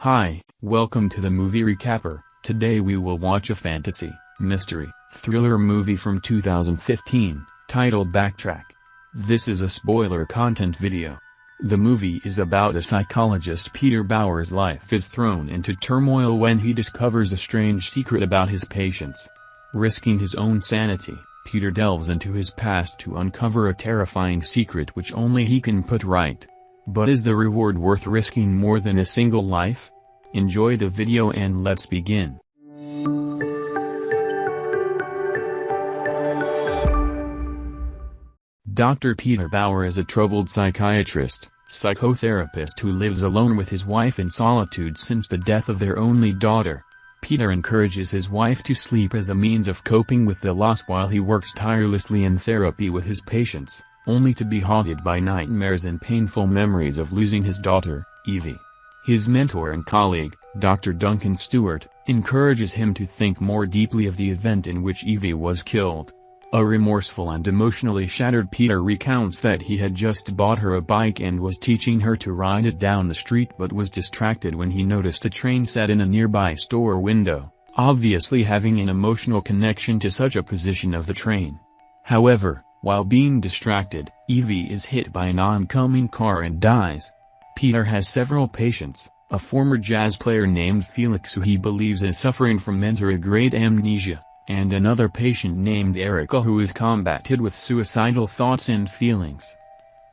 Hi, welcome to the movie recapper. Today we will watch a fantasy, mystery, thriller movie from 2015, titled Backtrack. This is a spoiler content video. The movie is about a psychologist Peter Bower's life is thrown into turmoil when he discovers a strange secret about his patients. Risking his own sanity, Peter delves into his past to uncover a terrifying secret which only he can put right. But is the reward worth risking more than a single life? Enjoy the video and let's begin. Dr. Peter Bower is a troubled psychiatrist, psychotherapist who lives alone with his wife in solitude since the death of their only daughter. Peter encourages his wife to sleep as a means of coping with the loss while he works tirelessly in therapy with his patients only to be haunted by nightmares and painful memories of losing his daughter, Evie. His mentor and colleague, Dr. Duncan Stewart, encourages him to think more deeply of the event in which Evie was killed. A remorseful and emotionally shattered Peter recounts that he had just bought her a bike and was teaching her to ride it down the street but was distracted when he noticed a train set in a nearby store window, obviously having an emotional connection to such a position of the train. However, while being distracted, Evie is hit by an oncoming car and dies. Peter has several patients, a former jazz player named Felix who he believes is suffering from anterograde amnesia, and another patient named Erica who is combated with suicidal thoughts and feelings.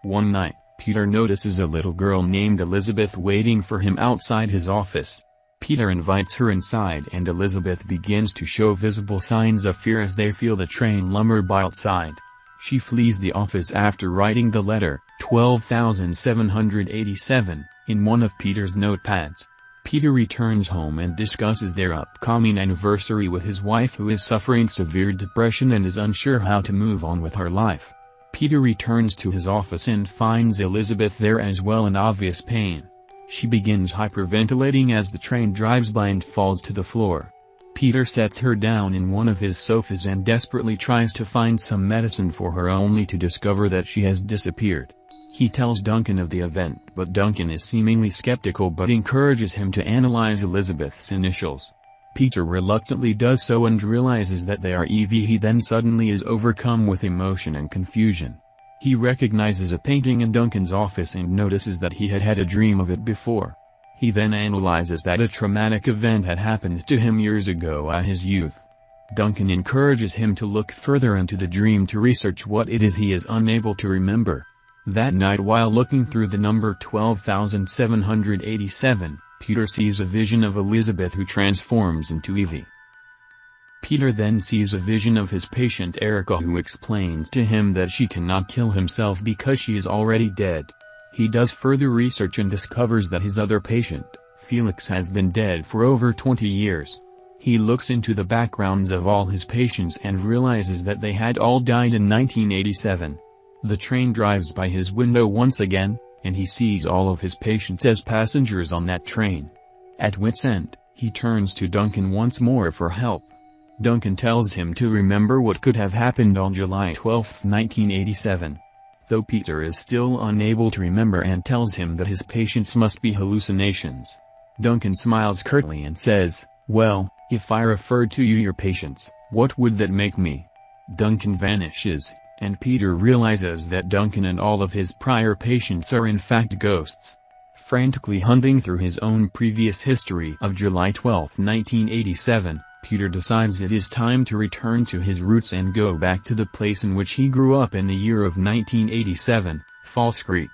One night, Peter notices a little girl named Elizabeth waiting for him outside his office. Peter invites her inside and Elizabeth begins to show visible signs of fear as they feel the train lumber by outside. She flees the office after writing the letter, 12,787, in one of Peter's notepads. Peter returns home and discusses their upcoming anniversary with his wife who is suffering severe depression and is unsure how to move on with her life. Peter returns to his office and finds Elizabeth there as well in obvious pain. She begins hyperventilating as the train drives by and falls to the floor. Peter sets her down in one of his sofas and desperately tries to find some medicine for her only to discover that she has disappeared. He tells Duncan of the event but Duncan is seemingly skeptical but encourages him to analyze Elizabeth's initials. Peter reluctantly does so and realizes that they are Evie he then suddenly is overcome with emotion and confusion. He recognizes a painting in Duncan's office and notices that he had had a dream of it before. He then analyzes that a traumatic event had happened to him years ago at his youth. Duncan encourages him to look further into the dream to research what it is he is unable to remember. That night while looking through the number 12787, Peter sees a vision of Elizabeth who transforms into Evie. Peter then sees a vision of his patient Erica who explains to him that she cannot kill himself because she is already dead. He does further research and discovers that his other patient, Felix has been dead for over 20 years. He looks into the backgrounds of all his patients and realizes that they had all died in 1987. The train drives by his window once again, and he sees all of his patients as passengers on that train. At wit's end, he turns to Duncan once more for help. Duncan tells him to remember what could have happened on July 12, 1987 though Peter is still unable to remember and tells him that his patients must be hallucinations. Duncan smiles curtly and says, well, if I referred to you your patients, what would that make me? Duncan vanishes, and Peter realizes that Duncan and all of his prior patients are in fact ghosts. Frantically hunting through his own previous history of July 12, 1987, Peter decides it is time to return to his roots and go back to the place in which he grew up in the year of 1987, False Creek.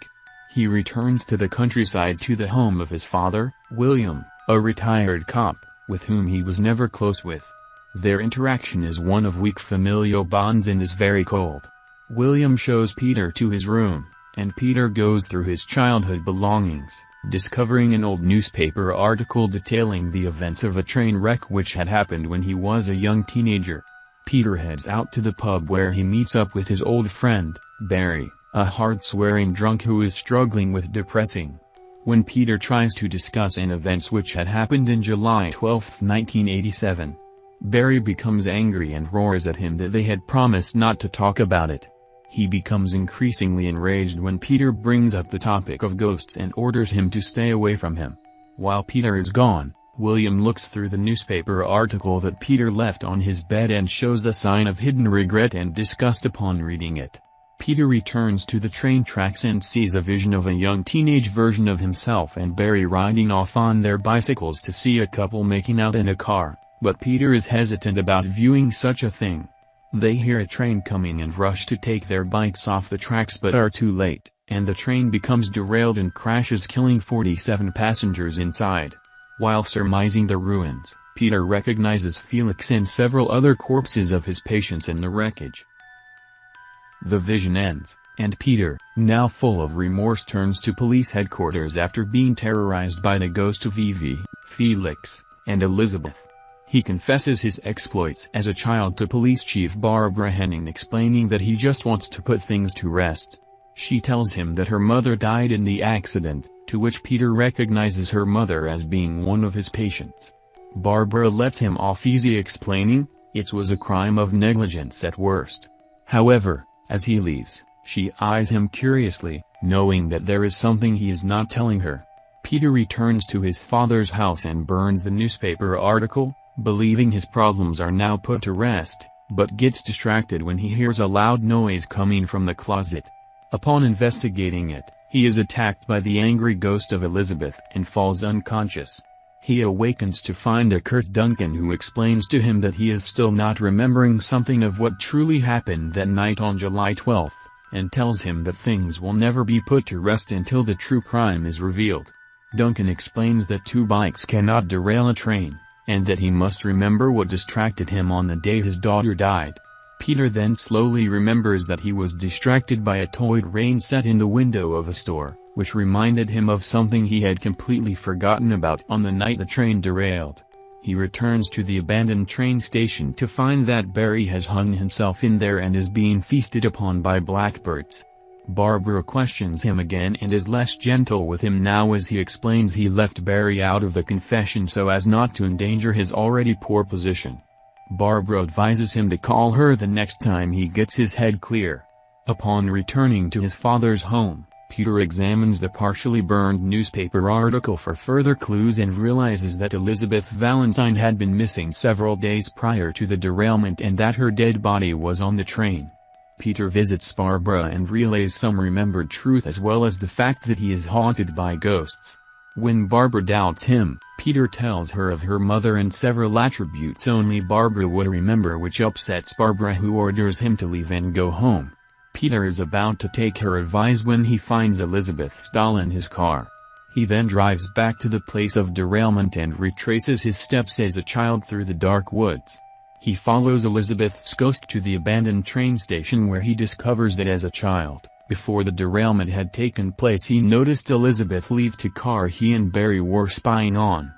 He returns to the countryside to the home of his father, William, a retired cop, with whom he was never close with. Their interaction is one of weak familial bonds and is very cold. William shows Peter to his room, and Peter goes through his childhood belongings discovering an old newspaper article detailing the events of a train wreck which had happened when he was a young teenager. Peter heads out to the pub where he meets up with his old friend, Barry, a hard-swearing drunk who is struggling with depressing. When Peter tries to discuss an events which had happened in July 12, 1987, Barry becomes angry and roars at him that they had promised not to talk about it. He becomes increasingly enraged when Peter brings up the topic of ghosts and orders him to stay away from him. While Peter is gone, William looks through the newspaper article that Peter left on his bed and shows a sign of hidden regret and disgust upon reading it. Peter returns to the train tracks and sees a vision of a young teenage version of himself and Barry riding off on their bicycles to see a couple making out in a car, but Peter is hesitant about viewing such a thing. They hear a train coming and rush to take their bikes off the tracks but are too late, and the train becomes derailed and crashes killing 47 passengers inside. While surmising the ruins, Peter recognizes Felix and several other corpses of his patients in the wreckage. The vision ends, and Peter, now full of remorse turns to police headquarters after being terrorized by the ghost of Evie, Felix, and Elizabeth. He confesses his exploits as a child to Police Chief Barbara Henning explaining that he just wants to put things to rest. She tells him that her mother died in the accident, to which Peter recognizes her mother as being one of his patients. Barbara lets him off easy explaining, it was a crime of negligence at worst. However, as he leaves, she eyes him curiously, knowing that there is something he is not telling her. Peter returns to his father's house and burns the newspaper article, believing his problems are now put to rest, but gets distracted when he hears a loud noise coming from the closet. Upon investigating it, he is attacked by the angry ghost of Elizabeth and falls unconscious. He awakens to find a curt Duncan who explains to him that he is still not remembering something of what truly happened that night on July 12, and tells him that things will never be put to rest until the true crime is revealed. Duncan explains that two bikes cannot derail a train, and that he must remember what distracted him on the day his daughter died. Peter then slowly remembers that he was distracted by a toy rain set in the window of a store which reminded him of something he had completely forgotten about on the night the train derailed. He returns to the abandoned train station to find that Barry has hung himself in there and is being feasted upon by blackbirds. Barbara questions him again and is less gentle with him now as he explains he left Barry out of the confession so as not to endanger his already poor position. Barbara advises him to call her the next time he gets his head clear. Upon returning to his father's home, Peter examines the partially burned newspaper article for further clues and realizes that Elizabeth Valentine had been missing several days prior to the derailment and that her dead body was on the train. Peter visits Barbara and relays some remembered truth as well as the fact that he is haunted by ghosts. When Barbara doubts him, Peter tells her of her mother and several attributes only Barbara would remember which upsets Barbara who orders him to leave and go home. Peter is about to take her advice when he finds Elizabeth's doll in his car. He then drives back to the place of derailment and retraces his steps as a child through the dark woods. He follows Elizabeth's ghost to the abandoned train station where he discovers that as a child, before the derailment had taken place he noticed Elizabeth leave the car he and Barry were spying on.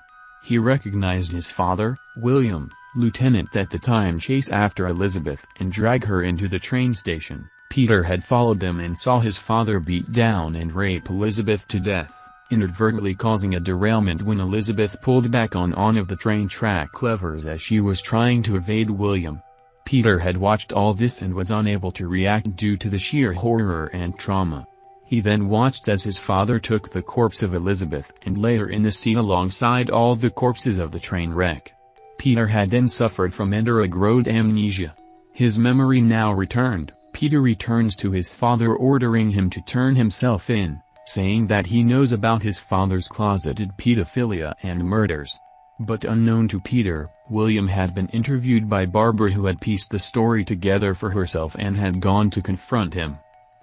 He recognized his father, William, lieutenant at the time chase after Elizabeth and drag her into the train station. Peter had followed them and saw his father beat down and rape Elizabeth to death, inadvertently causing a derailment when Elizabeth pulled back on one of the train track levers as she was trying to evade William. Peter had watched all this and was unable to react due to the sheer horror and trauma. He then watched as his father took the corpse of Elizabeth and lay her in the sea alongside all the corpses of the train wreck. Peter had then suffered from anterograde amnesia. His memory now returned, Peter returns to his father ordering him to turn himself in, saying that he knows about his father's closeted pedophilia and murders. But unknown to Peter, William had been interviewed by Barbara who had pieced the story together for herself and had gone to confront him.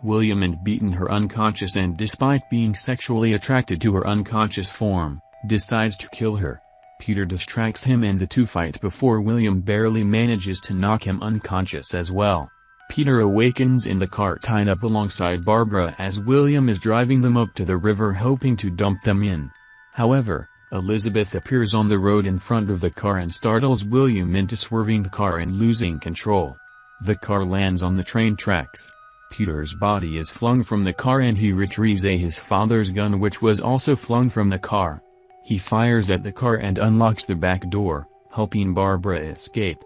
William had beaten her unconscious and despite being sexually attracted to her unconscious form, decides to kill her. Peter distracts him and the two fight before William barely manages to knock him unconscious as well. Peter awakens in the car tied up alongside Barbara as William is driving them up to the river hoping to dump them in. However, Elizabeth appears on the road in front of the car and startles William into swerving the car and losing control. The car lands on the train tracks. Peter's body is flung from the car and he retrieves a his father's gun which was also flung from the car. He fires at the car and unlocks the back door, helping Barbara escape.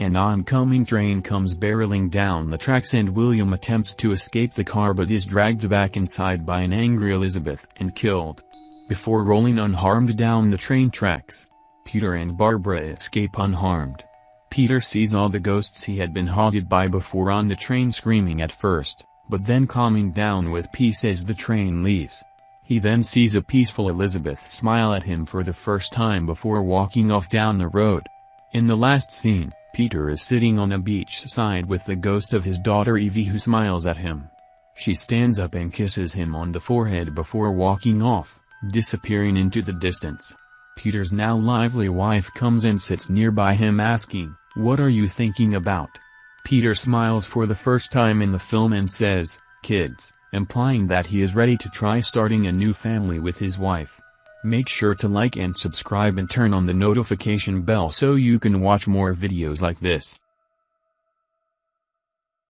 An oncoming train comes barreling down the tracks and William attempts to escape the car but is dragged back inside by an angry Elizabeth and killed. before rolling unharmed down the train tracks. Peter and Barbara escape unharmed. Peter sees all the ghosts he had been haunted by before on the train screaming at first, but then calming down with peace as the train leaves. He then sees a peaceful Elizabeth smile at him for the first time before walking off down the road. In the last scene, Peter is sitting on a beach side with the ghost of his daughter Evie who smiles at him. She stands up and kisses him on the forehead before walking off, disappearing into the distance. Peter's now lively wife comes and sits nearby him asking, what are you thinking about? Peter smiles for the first time in the film and says, kids, implying that he is ready to try starting a new family with his wife. Make sure to like and subscribe and turn on the notification bell so you can watch more videos like this.